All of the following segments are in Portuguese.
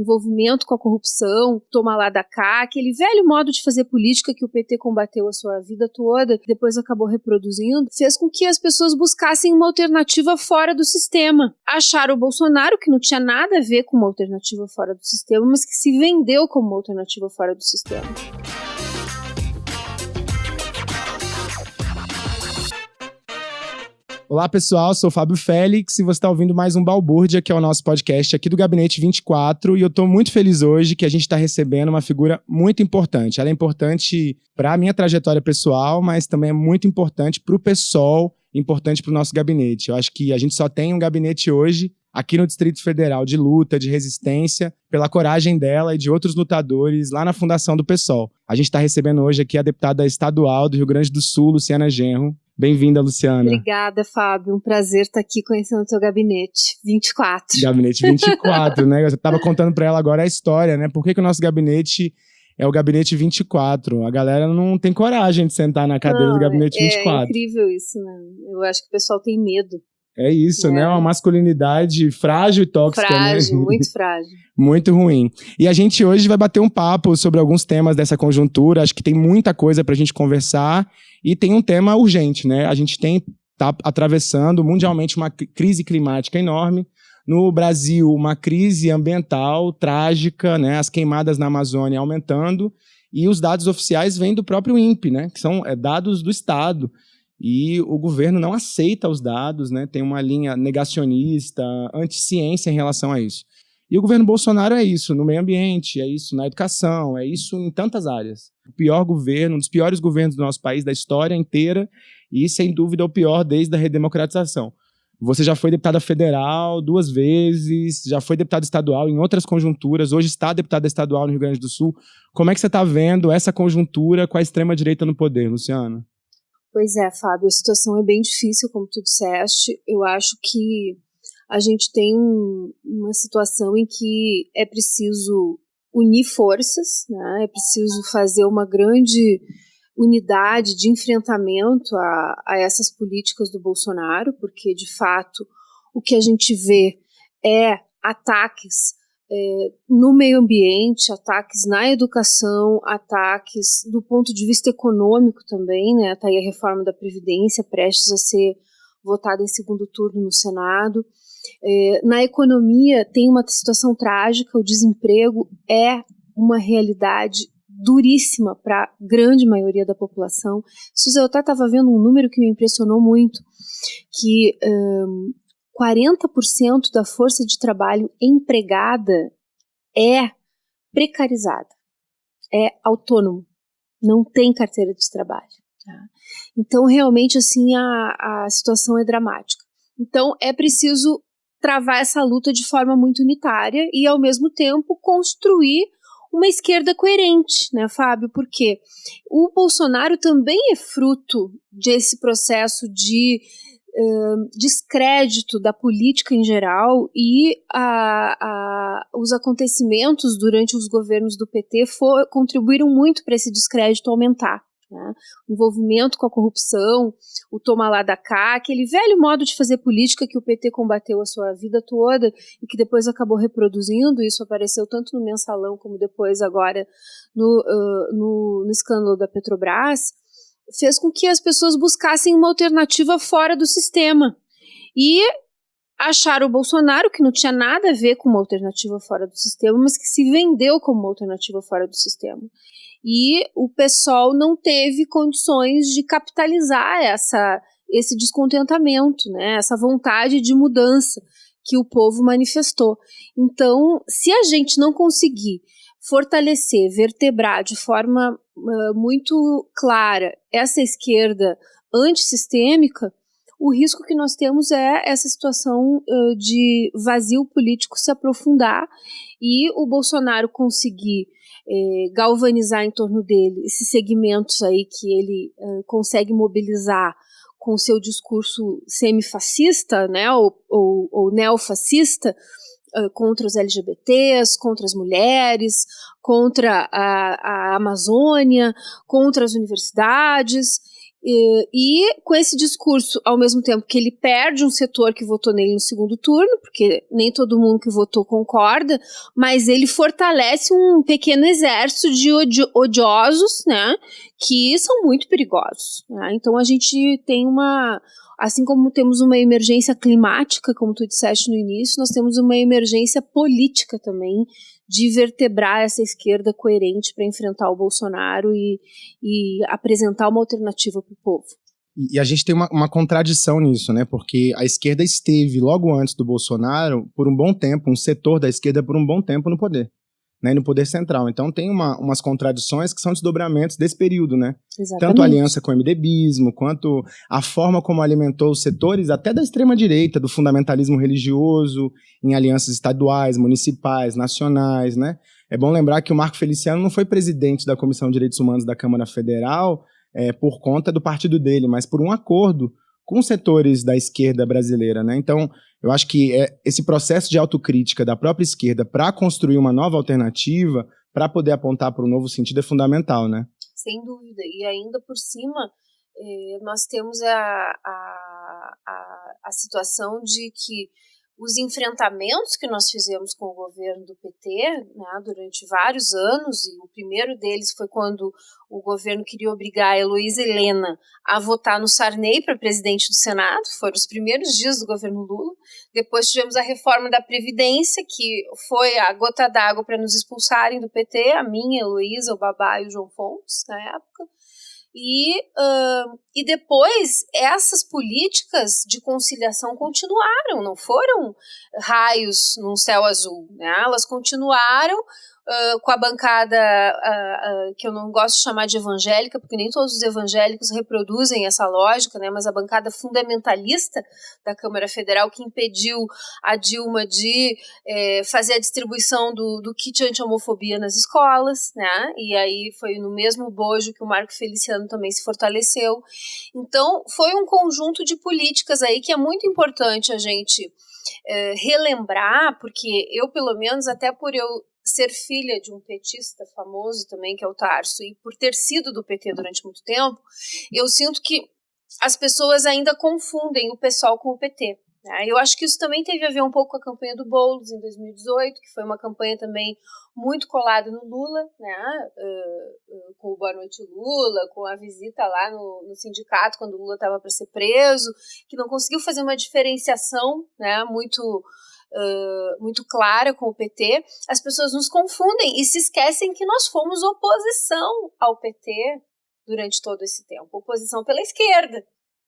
envolvimento com a corrupção, toma lá da cá, aquele velho modo de fazer política que o PT combateu a sua vida toda, depois acabou reproduzindo, fez com que as pessoas buscassem uma alternativa fora do sistema. Acharam o Bolsonaro, que não tinha nada a ver com uma alternativa fora do sistema, mas que se vendeu como uma alternativa fora do sistema. Olá, pessoal. Sou Fábio Félix e você está ouvindo mais um Balbúrdia, que é o nosso podcast aqui do Gabinete 24. E eu estou muito feliz hoje que a gente está recebendo uma figura muito importante. Ela é importante para a minha trajetória pessoal, mas também é muito importante para o PSOL, importante para o nosso gabinete. Eu acho que a gente só tem um gabinete hoje aqui no Distrito Federal de luta, de resistência, pela coragem dela e de outros lutadores lá na fundação do PSOL. A gente está recebendo hoje aqui a deputada estadual do Rio Grande do Sul, Luciana Genro. Bem-vinda, Luciana. Obrigada, Fábio. Um prazer estar aqui conhecendo o teu gabinete 24. Gabinete 24, né? Você estava contando para ela agora a história, né? Por que, que o nosso gabinete é o gabinete 24? A galera não tem coragem de sentar na cadeira não, do gabinete é, 24. É incrível isso, né? Eu acho que o pessoal tem medo. É isso, é. né? Uma masculinidade frágil e tóxica. Né? Frágil, né? muito frágil. muito ruim. E a gente hoje vai bater um papo sobre alguns temas dessa conjuntura. Acho que tem muita coisa para a gente conversar. E tem um tema urgente, né? A gente tem tá atravessando mundialmente uma crise climática enorme. No Brasil, uma crise ambiental trágica, né? As queimadas na Amazônia aumentando. E os dados oficiais vêm do próprio INPE, né? Que são é, dados do Estado e o governo não aceita os dados, né? tem uma linha negacionista, anti-ciência em relação a isso. E o governo Bolsonaro é isso no meio ambiente, é isso na educação, é isso em tantas áreas. O pior governo, um dos piores governos do nosso país, da história inteira, e sem dúvida o pior desde a redemocratização. Você já foi deputada federal duas vezes, já foi deputada estadual em outras conjunturas, hoje está deputada estadual no Rio Grande do Sul. Como é que você está vendo essa conjuntura com a extrema-direita no poder, Luciana? Pois é, Fábio, a situação é bem difícil, como tu disseste. Eu acho que a gente tem um, uma situação em que é preciso unir forças, né? é preciso fazer uma grande unidade de enfrentamento a, a essas políticas do Bolsonaro, porque, de fato, o que a gente vê é ataques é, no meio ambiente, ataques na educação, ataques do ponto de vista econômico também, né? Está aí a reforma da Previdência prestes a ser votada em segundo turno no Senado. É, na economia tem uma situação trágica, o desemprego é uma realidade duríssima para a grande maioria da população. Eu até estava vendo um número que me impressionou muito, que um, 40% da força de trabalho empregada é precarizada, é autônomo, não tem carteira de trabalho. Tá? Então, realmente, assim, a, a situação é dramática. Então, é preciso travar essa luta de forma muito unitária e, ao mesmo tempo, construir uma esquerda coerente, né, Fábio? Porque o Bolsonaro também é fruto desse processo de descrédito da política em geral e a, a, os acontecimentos durante os governos do PT for, contribuíram muito para esse descrédito aumentar. Né? O envolvimento com a corrupção, o toma lá da cá, aquele velho modo de fazer política que o PT combateu a sua vida toda e que depois acabou reproduzindo, isso apareceu tanto no mensalão como depois agora no, uh, no, no escândalo da Petrobras, fez com que as pessoas buscassem uma alternativa fora do sistema. E acharam o Bolsonaro, que não tinha nada a ver com uma alternativa fora do sistema, mas que se vendeu como uma alternativa fora do sistema. E o PSOL não teve condições de capitalizar essa, esse descontentamento, né, essa vontade de mudança que o povo manifestou. Então, se a gente não conseguir fortalecer, vertebrar de forma uh, muito clara essa esquerda antissistêmica, o risco que nós temos é essa situação uh, de vazio político se aprofundar e o Bolsonaro conseguir eh, galvanizar em torno dele esses segmentos aí que ele uh, consegue mobilizar com seu discurso semifascista, né, ou, ou, ou neofascista, contra os LGBTs, contra as mulheres, contra a, a Amazônia, contra as universidades. E, e, com esse discurso, ao mesmo tempo que ele perde um setor que votou nele no segundo turno, porque nem todo mundo que votou concorda, mas ele fortalece um pequeno exército de odi odiosos, né, que são muito perigosos. Né? Então a gente tem uma, assim como temos uma emergência climática, como tu disseste no início, nós temos uma emergência política também de vertebrar essa esquerda coerente para enfrentar o Bolsonaro e, e apresentar uma alternativa para o povo. E a gente tem uma, uma, contradição nisso, né? Porque a esquerda esteve, logo antes do Bolsonaro, por um bom tempo, um setor da esquerda por um bom tempo no poder né, no poder central. Então tem uma, umas contradições que são desdobramentos desse período, né? Exatamente. Tanto a aliança com o MDBismo, quanto a forma como alimentou os setores até da extrema-direita, do fundamentalismo religioso, em alianças estaduais, municipais, nacionais, né? É bom lembrar que o Marco Feliciano não foi presidente da Comissão de Direitos Humanos da Câmara Federal é, por conta do partido dele, mas por um acordo com setores da esquerda brasileira, né? Então, eu acho que é, esse processo de autocrítica da própria esquerda para construir uma nova alternativa, para poder apontar para um novo sentido, é fundamental, né? Sem dúvida. E ainda por cima, eh, nós temos a, a, a, a situação de que os enfrentamentos que nós fizemos com o governo do PT né, durante vários anos, e o primeiro deles foi quando o governo queria obrigar a Heloísa Helena a votar no Sarney para presidente do Senado, foram os primeiros dias do governo Lula. Depois tivemos a reforma da Previdência, que foi a gota d'água para nos expulsarem do PT, a minha, a Heloísa, o Babá e o João Fontes, na época. E, uh, e depois essas políticas de conciliação continuaram, não foram raios num céu azul, né? elas continuaram com a bancada uh, uh, que eu não gosto de chamar de evangélica, porque nem todos os evangélicos reproduzem essa lógica, né, mas a bancada fundamentalista da Câmara Federal que impediu a Dilma de eh, fazer a distribuição do, do kit anti-homofobia nas escolas, né, e aí foi no mesmo bojo que o Marco Feliciano também se fortaleceu. Então, foi um conjunto de políticas aí que é muito importante a gente eh, relembrar, porque eu, pelo menos, até por eu ser filha de um petista famoso também, que é o Tarso, e por ter sido do PT durante muito tempo, eu sinto que as pessoas ainda confundem o pessoal com o PT. Né? Eu acho que isso também teve a ver um pouco com a campanha do Boulos em 2018, que foi uma campanha também muito colada no Lula, né? Uh, com o Boa Noite Lula, com a visita lá no, no sindicato quando o Lula estava para ser preso, que não conseguiu fazer uma diferenciação né? muito uh, muito clara com o PT, as pessoas nos confundem e se esquecem que nós fomos oposição ao PT durante todo esse tempo oposição pela esquerda.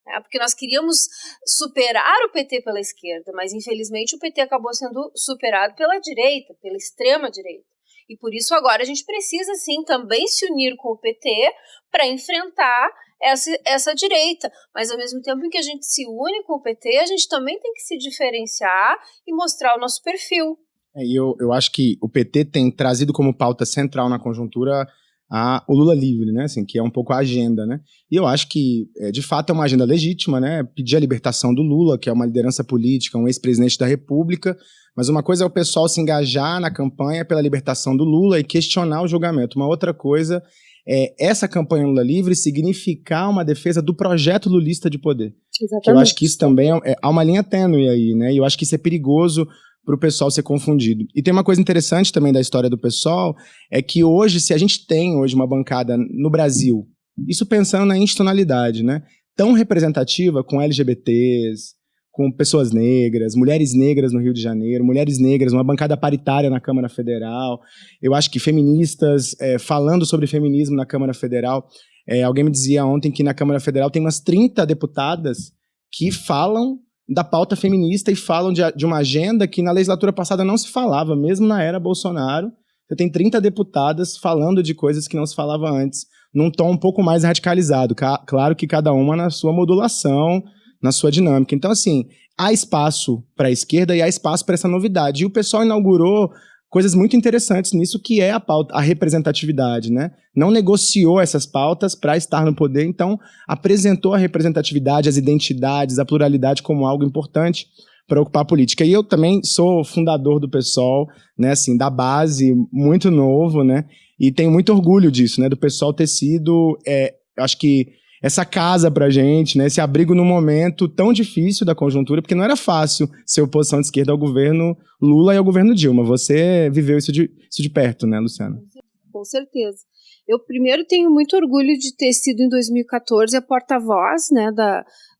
Né? Porque nós queríamos superar o PT pela esquerda, mas infelizmente o PT acabou sendo superado pela direita, pela extrema direita. E por isso agora a gente precisa sim também se unir com o PT para enfrentar essa, essa direita. Mas ao mesmo tempo em que a gente se une com o PT, a gente também tem que se diferenciar e mostrar o nosso perfil. É, e eu, eu acho que o PT tem trazido como pauta central na conjuntura a, o Lula livre, né? Assim, que é um pouco a agenda, né? E eu acho que, é, de fato, é uma agenda legítima, né? Pedir a libertação do Lula, que é uma liderança política, um ex-presidente da República, mas uma coisa é o pessoal se engajar na campanha pela libertação do Lula e questionar o julgamento. Uma outra coisa é, essa campanha Lula Livre significar uma defesa do projeto lulista de poder. Exatamente. Que eu acho que isso também é, é, há uma linha tênue aí, né? E eu acho que isso é perigoso para o pessoal ser confundido. E tem uma coisa interessante também da história do pessoal, é que hoje, se a gente tem hoje uma bancada no Brasil, isso pensando na institucionalidade, né? Tão representativa com LGBTs, com pessoas negras, mulheres negras no Rio de Janeiro, mulheres negras, uma bancada paritária na Câmara Federal. Eu acho que feministas é, falando sobre feminismo na Câmara Federal. É, alguém me dizia ontem que na Câmara Federal tem umas 30 deputadas que falam da pauta feminista e falam de, de uma agenda que na legislatura passada não se falava, mesmo na era Bolsonaro. Você tem 30 deputadas falando de coisas que não se falava antes, num tom um pouco mais radicalizado. Claro que cada uma na sua modulação, na sua dinâmica. Então, assim, há espaço para a esquerda e há espaço para essa novidade. E o pessoal inaugurou coisas muito interessantes nisso, que é a pauta, a representatividade, né? Não negociou essas pautas para estar no poder, então apresentou a representatividade, as identidades, a pluralidade como algo importante para ocupar a política. E eu também sou fundador do PSOL, né, assim, da base, muito novo, né? E tenho muito orgulho disso, né, do pessoal ter sido, é, acho que essa casa pra gente, né, esse abrigo num momento tão difícil da conjuntura, porque não era fácil ser oposição de esquerda ao governo Lula e ao governo Dilma. Você viveu isso de, isso de perto, né, Luciana? Com certeza. Eu primeiro tenho muito orgulho de ter sido em 2014 a porta-voz, né,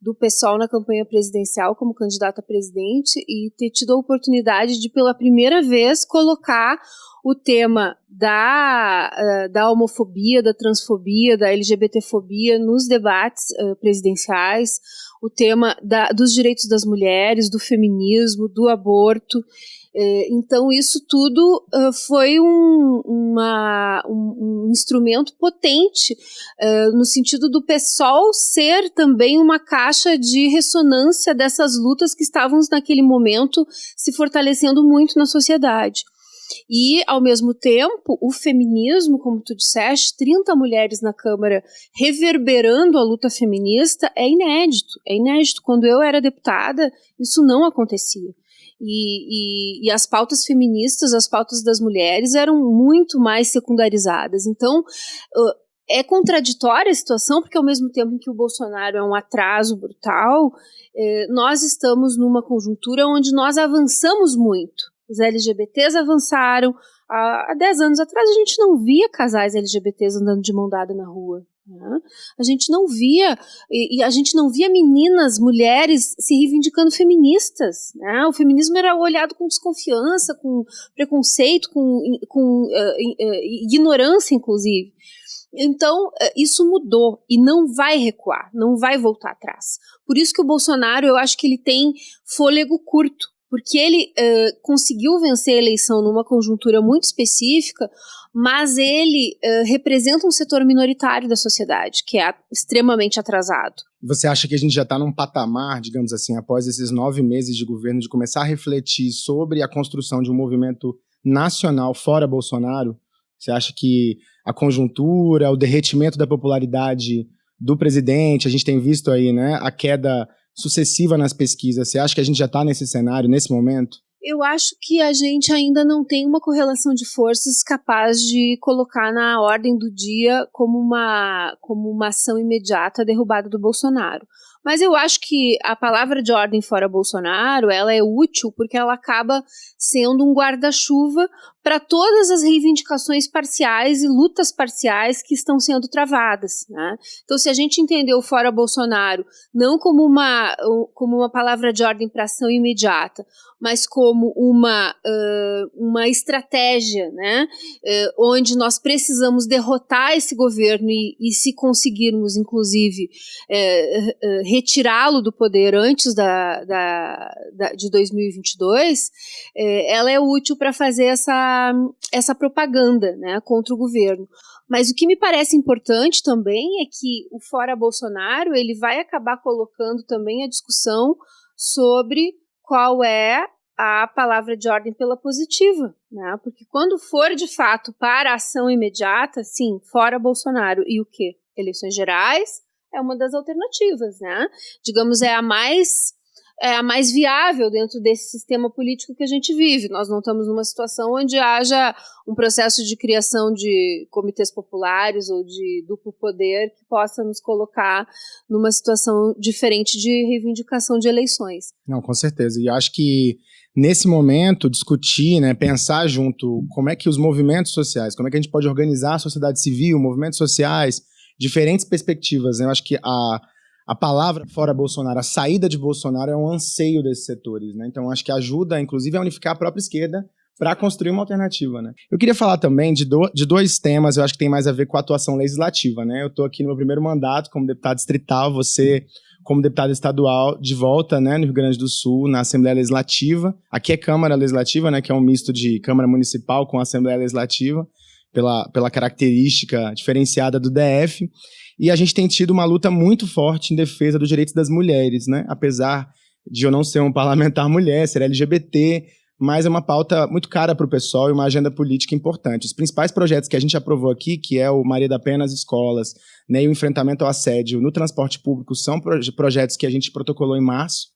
do pessoal na campanha presidencial como candidata a presidente e ter tido a oportunidade de pela primeira vez colocar o tema da, uh, da homofobia, da transfobia, da LGBTfobia nos debates uh, presidenciais, o tema da, dos direitos das mulheres, do feminismo, do aborto. Uh, então, isso tudo foi um, uma, um, um, instrumento potente, no sentido do PSOL ser também uma caixa de ressonância dessas lutas que estavam naquele momento se fortalecendo muito na sociedade. E, ao mesmo tempo, o feminismo, como tu disseste, 30 mulheres na Câmara reverberando a luta feminista é inédito. É inédito. Quando eu era deputada, isso não acontecia. E, e, e, as pautas feministas, as pautas das mulheres eram muito mais secundarizadas. Então, é contraditória a situação, porque ao mesmo tempo que o Bolsonaro é um atraso brutal, nós estamos numa conjuntura onde nós avançamos muito os LGBTs avançaram. Há, há 10 anos atrás a gente não via casais LGBTs andando de mão dada na rua. Né? A gente não via, e, e, a gente não via meninas, mulheres se reivindicando feministas. Né? O feminismo era olhado com desconfiança, com preconceito, com, com uh, ignorância, inclusive. Então, isso mudou e não vai recuar, não vai voltar atrás. Por isso que o Bolsonaro, eu acho que ele tem fôlego curto porque ele uh, conseguiu vencer a eleição numa conjuntura muito específica, mas ele uh, representa um setor minoritário da sociedade, que é extremamente atrasado. Você acha que a gente já está num patamar, digamos assim, após esses nove meses de governo, de começar a refletir sobre a construção de um movimento nacional fora Bolsonaro? Você acha que a conjuntura, o derretimento da popularidade do presidente, a gente tem visto aí, né, a queda sucessiva nas pesquisas. Você acha que a gente já está nesse cenário, nesse momento? Eu acho que a gente ainda não tem uma correlação de forças capaz de colocar na ordem do dia como uma, como uma ação imediata derrubada do Bolsonaro. Mas eu acho que a palavra de ordem fora Bolsonaro, ela é útil porque ela acaba sendo um guarda-chuva para todas as reivindicações parciais e lutas parciais que estão sendo travadas. Né? Então, se a gente entender o fora Bolsonaro não como uma, como uma palavra de ordem para ação imediata, mas como uma, uh, uma estratégia, né, uh, onde nós precisamos derrotar esse governo e, e se conseguirmos, inclusive, uh, retirá-lo do poder antes da, da, da de 2022, ela é útil para fazer essa, essa propaganda né, contra o governo. Mas o que me parece importante também é que o Fora Bolsonaro ele vai acabar colocando também a discussão sobre qual é a palavra de ordem pela positiva, né? Porque quando for de fato para a ação imediata, sim, fora Bolsonaro e o que? Eleições gerais é uma das alternativas, né? Digamos, é a mais é a mais viável dentro desse sistema político que a gente vive. Nós não estamos numa situação onde haja um processo de criação de comitês populares ou de duplo poder que possa nos colocar numa situação diferente de reivindicação de eleições. Não, com certeza. E acho que nesse momento discutir, né, pensar junto como é que os movimentos sociais, como é que a gente pode organizar a sociedade civil, movimentos sociais, diferentes perspectivas. Né? Eu acho que a a palavra fora Bolsonaro, a saída de Bolsonaro é um anseio desses setores, né? Então acho que ajuda, inclusive, a unificar a própria esquerda para construir uma alternativa, né? Eu queria falar também de, do, de dois temas, eu acho que tem mais a ver com a atuação legislativa, né? Eu estou aqui no meu primeiro mandato como deputado distrital, você como deputado estadual de volta, né, no Rio Grande do Sul, na Assembleia Legislativa. Aqui é Câmara Legislativa, né, que é um misto de Câmara Municipal com Assembleia Legislativa, pela, pela característica diferenciada do DF. E a gente tem tido uma luta muito forte em defesa dos direitos das mulheres, né? Apesar de eu não ser um parlamentar mulher, ser LGBT, mas é uma pauta muito cara para o pessoal e uma agenda política importante. Os principais projetos que a gente aprovou aqui, que é o Maria da Penha nas escolas, né, e o enfrentamento ao assédio no transporte público, são projetos que a gente protocolou em março,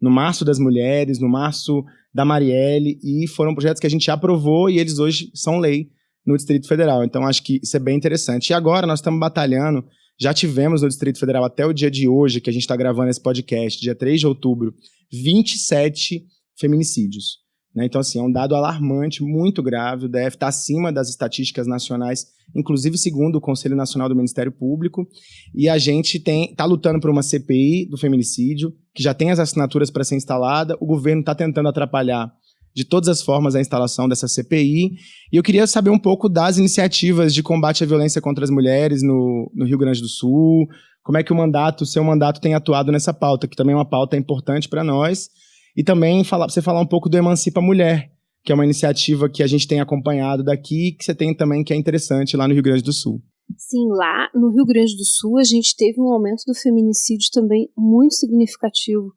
no março das mulheres, no março da Marielle, e foram projetos que a gente aprovou e eles hoje são lei no Distrito Federal. Então, acho que isso é bem interessante. E agora nós estamos batalhando Já tivemos no Distrito Federal até o dia de hoje, que a gente está gravando esse podcast, dia 3 de outubro, 27 feminicídios. Né? Então, assim, é um dado alarmante, muito grave. O DF está acima das estatísticas nacionais, inclusive segundo o Conselho Nacional do Ministério Público. E a gente está lutando por uma CPI do feminicídio, que já tem as assinaturas para ser instalada. O governo está tentando atrapalhar de todas as formas a instalação dessa CPI. E eu queria saber um pouco das iniciativas de combate à violência contra as mulheres no, no Rio Grande do Sul. Como é que o mandato, o seu mandato tem atuado nessa pauta, que também é uma pauta importante para nós e também falar, você falar um pouco do Emancipa Mulher, que é uma iniciativa que a gente tem acompanhado daqui, que você tem também que é interessante lá no Rio Grande do Sul. Sim, lá no Rio Grande do Sul a gente teve um aumento do feminicídio também muito significativo.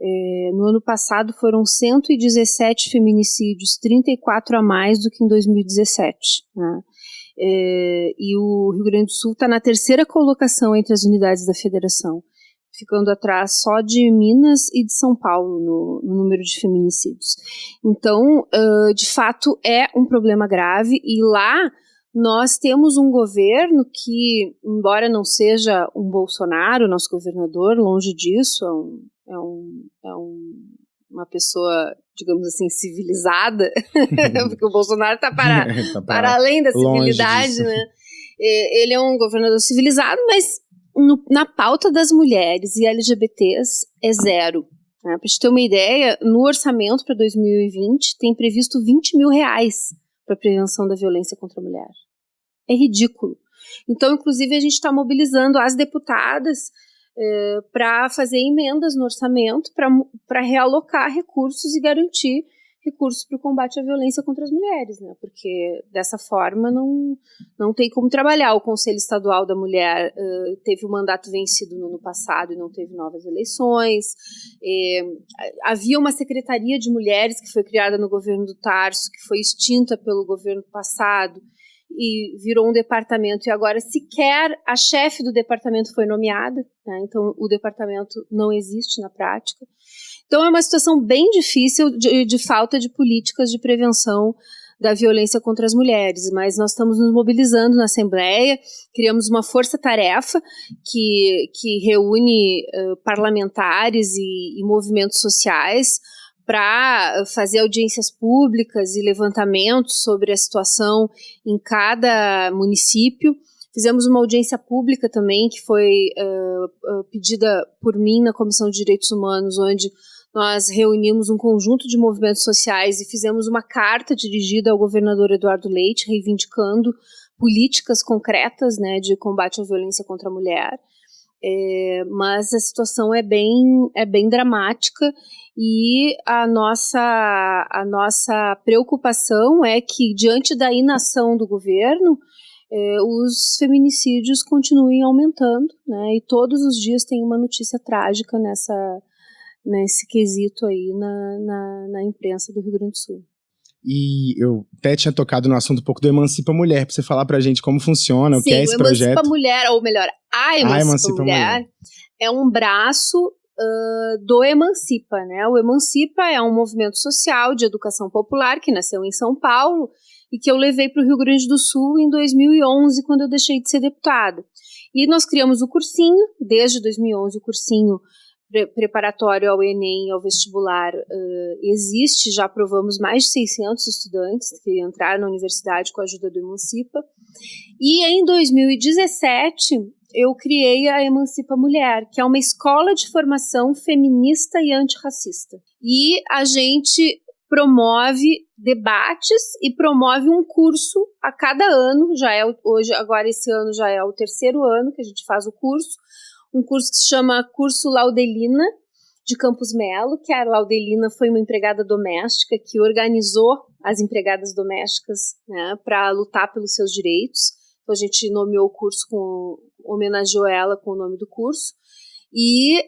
É, no ano passado foram 117 feminicídios, 34 a mais do que em 2017. Né? É, e o Rio Grande do Sul está na terceira colocação entre as unidades da federação ficando atrás só de Minas e de São Paulo no, no número de feminicídios. Então, uh, de fato, é um problema grave e lá nós temos um governo que, embora não seja um Bolsonaro, nosso governador, longe disso, é, um, é, um, é um, uma pessoa, digamos assim, civilizada, porque o Bolsonaro está para, tá para, para além da civilidade, né? Ele é um governador civilizado, mas no, na pauta das mulheres e LGBTs é zero. Né? Para gente ter uma ideia, no orçamento para 2020 tem previsto 20 mil reais para prevenção da violência contra a mulher. É ridículo. Então, inclusive, a gente está mobilizando as deputadas eh, para fazer emendas no orçamento para realocar recursos e garantir recursos para o combate à violência contra as mulheres, né? Porque dessa forma não, não tem como trabalhar. O Conselho Estadual da Mulher uh, teve o mandato vencido no ano passado e não teve novas eleições. E, havia uma Secretaria de Mulheres que foi criada no governo do Tarso, que foi extinta pelo governo passado e virou um departamento e agora sequer a chefe do departamento foi nomeada, né? então o departamento não existe na prática. Então é uma situação bem difícil de, de falta de políticas de prevenção da violência contra as mulheres, mas nós estamos nos mobilizando na Assembleia, criamos uma força-tarefa que, que reúne uh, parlamentares e, e movimentos sociais para fazer audiências públicas e levantamentos sobre a situação em cada município. Fizemos uma audiência pública também, que foi uh, uh, pedida por mim na Comissão de Direitos Humanos, onde nós reunimos um conjunto de movimentos sociais e fizemos uma carta dirigida ao governador Eduardo Leite, reivindicando políticas concretas né, de combate à violência contra a mulher. É, mas a situação é bem, é bem dramática e a nossa, a nossa preocupação é que, diante da inação do governo, é, os feminicídios continuem aumentando, né, e todos os dias tem uma notícia trágica nessa, nesse quesito aí na, na, na imprensa do Rio Grande do Sul. E eu até tinha tocado no assunto um pouco do Emancipa Mulher, para você falar pra gente como funciona, Sim, o que é esse projeto. Emancipa Mulher, ou melhor, a Emancipa, a Emancipa Mulher, Mulher, é um braço uh, do Emancipa, né? O Emancipa é um movimento social de educação popular que nasceu em São Paulo e que eu levei para o Rio Grande do Sul em 2011, quando eu deixei de ser deputada. E nós criamos o cursinho, desde 2011 o cursinho pre preparatório ao Enem, ao vestibular, uh, existe, já aprovamos mais de 600 estudantes que entraram na universidade com a ajuda do Emancipa. E em 2017, eu criei a Emancipa Mulher, que é uma escola de formação feminista e antirracista. E a gente promove debates e promove um curso a cada ano, já é hoje agora esse ano já é o terceiro ano que a gente faz o curso, um curso que se chama Curso Laudelina, de Campos Melo, que a Laudelina foi uma empregada doméstica que organizou as empregadas domésticas né, para lutar pelos seus direitos. Então a gente nomeou o curso com homenageou ela com o nome do curso. E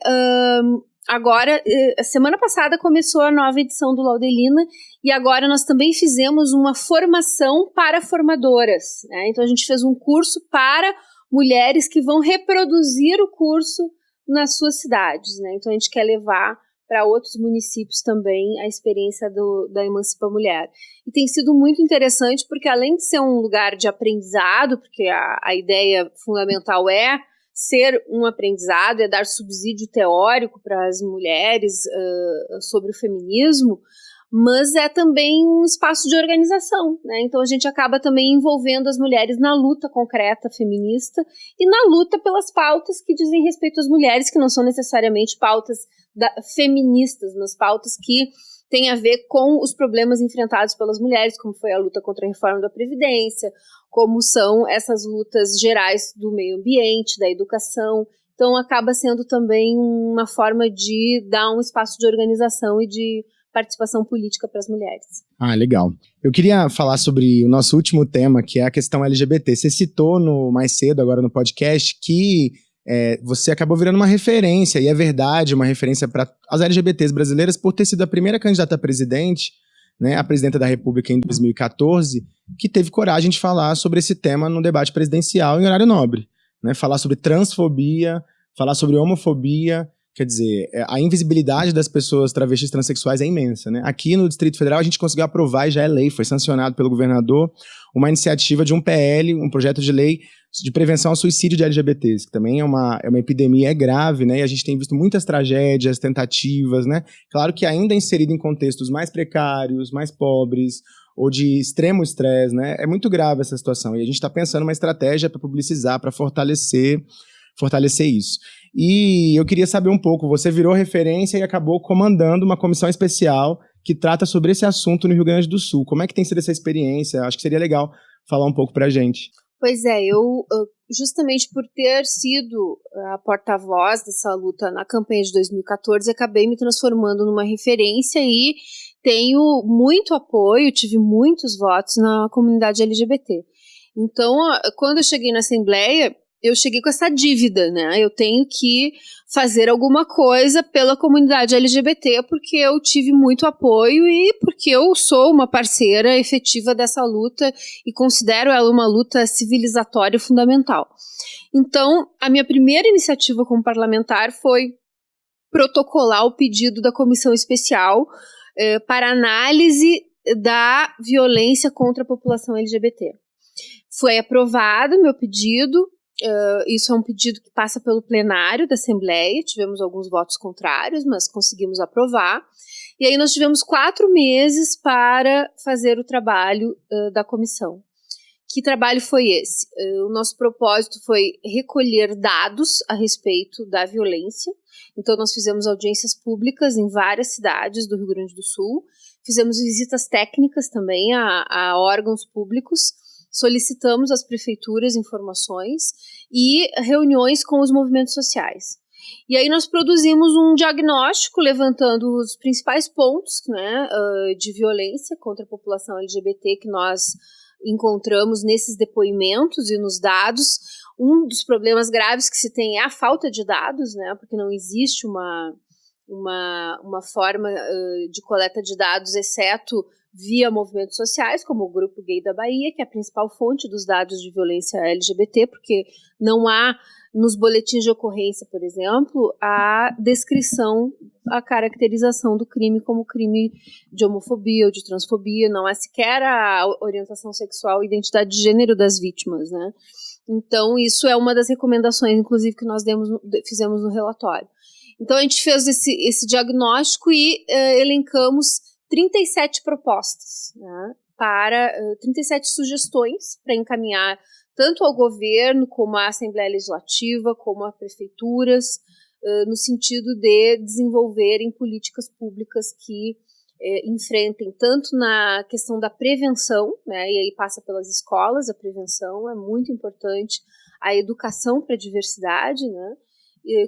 um, agora, eh, a semana passada começou a nova edição do Laudelina e agora nós também fizemos uma formação para formadoras. Né? Então a gente fez um curso para mulheres que vão reproduzir o curso nas suas cidades, né? Então a gente quer levar para outros municípios também a experiência do, da Emancipa Mulher. E tem sido muito interessante porque além de ser um lugar de aprendizado, porque a, a ideia fundamental é ser um aprendizado, é dar subsídio teórico para as mulheres uh, sobre o feminismo, mas é também um espaço de organização, né? Então a gente acaba também envolvendo as mulheres na luta concreta feminista e na luta pelas pautas que dizem respeito às mulheres, que não são necessariamente pautas da, feministas, mas pautas que têm a ver com os problemas enfrentados pelas mulheres, como foi a luta contra a reforma da Previdência, como são essas lutas gerais do meio ambiente, da educação. Então acaba sendo também uma forma de dar um espaço de organização e de participação política para as mulheres. Ah, legal. Eu queria falar sobre o nosso último tema, que é a questão LGBT. Você citou no mais cedo, agora no podcast, que é, você acabou virando uma referência, e é verdade, uma referência para as LGBTs brasileiras por ter sido a primeira candidata a presidente, né, a presidenta da República em 2014, que teve coragem de falar sobre esse tema no debate presidencial em horário nobre. Né, falar sobre transfobia, falar sobre homofobia, Quer dizer, é, a invisibilidade das pessoas travestis transexuais é imensa. Né? Aqui no Distrito Federal a gente conseguiu aprovar, e já é lei, foi sancionado pelo governador, uma iniciativa de um PL, um projeto de lei de prevenção ao suicídio de LGBTs, que também é uma, é uma epidemia, é grave, né? E a gente tem visto muitas tragédias, tentativas, né? Claro que ainda inserido em contextos mais precários, mais pobres, ou de extremo estresse, né? É muito grave essa situação. E a gente está pensando uma estratégia para publicizar, para fortalecer fortalecer isso. E eu queria saber um pouco, você virou referência e acabou comandando uma comissão especial que trata sobre esse assunto no Rio Grande do Sul. Como é que tem sido essa experiência? Acho que seria legal falar um pouco para a gente. Pois é, eu justamente por ter sido a porta-voz dessa luta na campanha de 2014, acabei me transformando numa referência e tenho muito apoio, tive muitos votos na comunidade LGBT. Então, quando eu cheguei na Assembleia, eu cheguei com essa dívida, né? Eu tenho que fazer alguma coisa pela comunidade LGBT porque eu tive muito apoio e porque eu sou uma parceira efetiva dessa luta e considero ela uma luta civilizatória fundamental. Então, a minha primeira iniciativa como parlamentar foi protocolar o pedido da comissão especial eh, para análise da violência contra a população LGBT. Foi aprovado meu pedido, Uh, isso é um pedido que passa pelo plenário da Assembleia. Tivemos alguns votos contrários, mas conseguimos aprovar. E aí nós tivemos quatro meses para fazer o trabalho uh, da comissão. Que trabalho foi esse? Uh, o nosso propósito foi recolher dados a respeito da violência. Então, nós fizemos audiências públicas em várias cidades do Rio Grande do Sul, fizemos visitas técnicas também a, a órgãos públicos solicitamos às prefeituras informações e reuniões com os movimentos sociais. E aí nós produzimos um diagnóstico levantando os principais pontos né, de violência contra a população LGBT que nós encontramos nesses depoimentos e nos dados. Um dos problemas graves que se tem é a falta de dados, né, porque não existe uma, uma, uma forma de coleta de dados, exceto via movimentos sociais, como o Grupo Gay da Bahia, que é a principal fonte dos dados de violência LGBT, porque não há nos boletins de ocorrência, por exemplo, a descrição, a caracterização do crime como crime de homofobia ou de transfobia, não há sequer a orientação sexual e identidade de gênero das vítimas, né? Então, isso é uma das recomendações, inclusive, que nós demos, fizemos no relatório. Então, a gente fez esse, esse diagnóstico e uh, elencamos 37 propostas, né, para uh, 37 sugestões para encaminhar tanto ao governo como à Assembleia Legislativa, como a prefeituras, uh, no sentido de desenvolverem políticas públicas que enfrentem tanto na questão da prevenção, né, e aí passa pelas escolas, a prevenção é muito importante, a educação para a diversidade, né,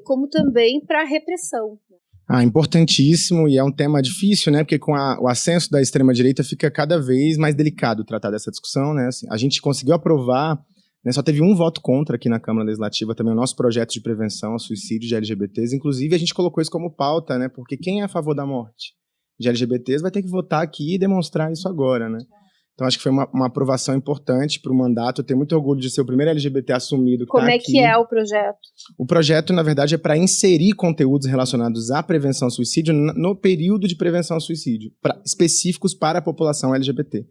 como também para a repressão. Ah, importantíssimo e é um tema difícil, né? Porque com a, o ascenso da extrema-direita fica cada vez mais delicado tratar dessa discussão, né? Assim, a gente conseguiu aprovar, né, só teve um voto contra aqui na Câmara Legislativa também o nosso projeto de prevenção ao suicídio de LGBTs. Inclusive, a gente colocou isso como pauta, né? Porque quem é a favor da morte de LGBTs vai ter que votar aqui e demonstrar isso agora, né? Então, acho que foi uma, uma aprovação importante para o mandato. Eu tenho muito orgulho de ser o primeiro LGBT assumido que Como tá é aqui. que é o projeto? O projeto, na verdade, é para inserir conteúdos relacionados à prevenção ao suicídio no período de prevenção ao suicídio, pra, específicos para a população LGBT.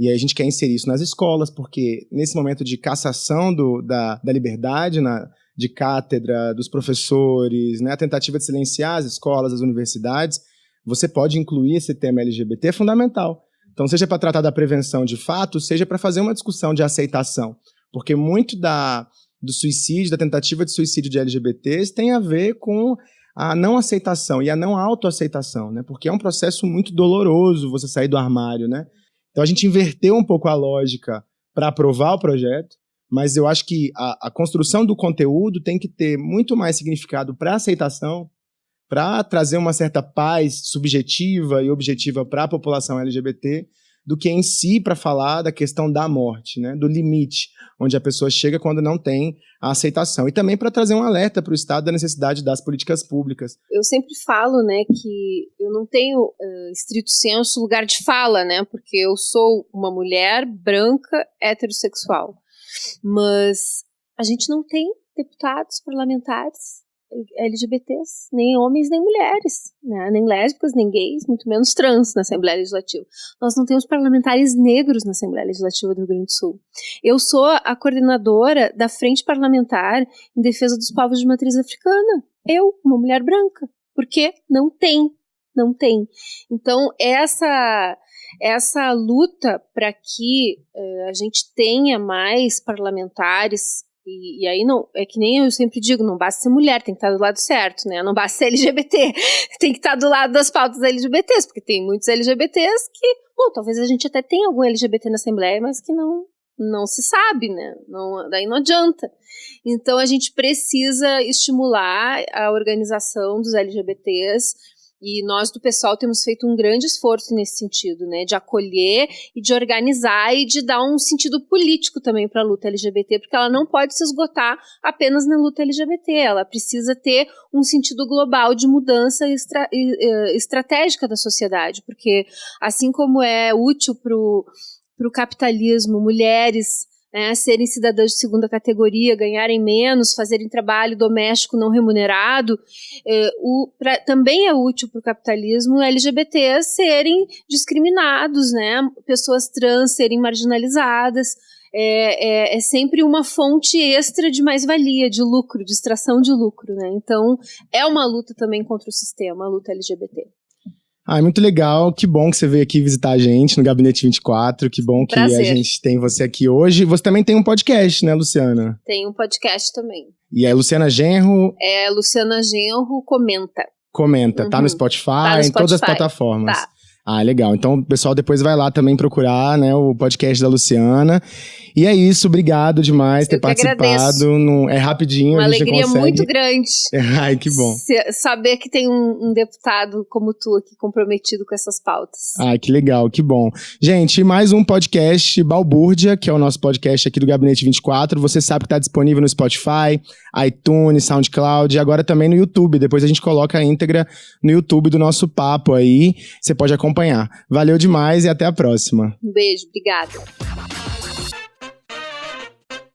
E aí a gente quer inserir isso nas escolas, porque nesse momento de cassação do, da, da liberdade na, de cátedra, dos professores, né, a tentativa de silenciar as escolas, as universidades, você pode incluir esse tema LGBT, é fundamental. Então, seja para tratar da prevenção de fato, seja para fazer uma discussão de aceitação. Porque muito da, do suicídio, da tentativa de suicídio de LGBTs tem a ver com a não aceitação e a não autoaceitação, né? Porque é um processo muito doloroso você sair do armário, né? Então a gente inverteu um pouco a lógica para aprovar o projeto, mas eu acho que a, a, construção do conteúdo tem que ter muito mais significado para aceitação, para trazer uma certa paz subjetiva e objetiva para a população LGBT, do que em si para falar da questão da morte, né, do limite, onde a pessoa chega quando não tem a aceitação. E também para trazer um alerta para o Estado da necessidade das políticas públicas. Eu sempre falo né, que eu não tenho, uh, estrito senso, lugar de fala, né, porque eu sou uma mulher branca heterossexual. Mas a gente não tem deputados parlamentares LGBTs, nem homens nem mulheres, né? nem lésbicas, nem gays, muito menos trans na Assembleia Legislativa. Nós não temos parlamentares negros na Assembleia Legislativa do Rio Grande do Sul. Eu sou a coordenadora da Frente Parlamentar em Defesa dos Povos de Matriz Africana. Eu, uma mulher branca. Porque não tem, não tem. Então, essa essa luta para que uh, a gente tenha mais parlamentares e, e, aí não, é que nem eu sempre digo, não basta ser mulher, tem que estar do lado certo, né? Não basta ser LGBT, tem que estar do lado das pautas LGBTs, porque tem muitos LGBTs que, bom, talvez a gente até tenha algum LGBT na Assembleia, mas que não não se sabe, né? Não, daí não adianta. Então a gente precisa estimular a organização dos LGBTs e nós do pessoal temos feito um grande esforço nesse sentido, né, de acolher e de organizar e de dar um sentido político também para a luta LGBT, porque ela não pode se esgotar apenas na luta LGBT, ela precisa ter um sentido global de mudança estra estratégica da sociedade, porque assim como é útil para o capitalismo mulheres né, serem cidadãs de segunda categoria, ganharem menos, fazerem trabalho doméstico não remunerado, é, o, pra, também é útil para o capitalismo LGBT serem discriminados, né, pessoas trans serem marginalizadas. É, é, é, sempre uma fonte extra de mais-valia, de lucro, de extração de lucro, né? Então, é uma luta também contra o sistema, a luta LGBT. Ah, é muito legal. Que bom que você veio aqui visitar a gente no Gabinete 24. Que bom que Prazer. a gente tem você aqui hoje. Você também tem um podcast, né, Luciana? Tem um podcast também. E é Luciana Genro? É Luciana Genro Comenta. Comenta. Uhum. Tá no Spotify, tá no Spotify, em todas as plataformas. Tá. Ah, legal. Então o pessoal depois vai lá também procurar né, o podcast da Luciana. E é isso, obrigado demais por ter participado. No, é rapidinho, Uma a gente alegria consegue... muito grande. Ai, que bom. saber que tem um, um, deputado como tu aqui comprometido com essas pautas. Ai, que legal, que bom. Gente, mais um podcast Balbúrdia, que é o nosso podcast aqui do Gabinete 24. Você sabe que está disponível no Spotify, iTunes, SoundCloud e agora também no YouTube. Depois a gente coloca a íntegra no YouTube do nosso papo aí. Você pode acompanhar. Valeu demais e até a próxima. Um beijo, obrigada.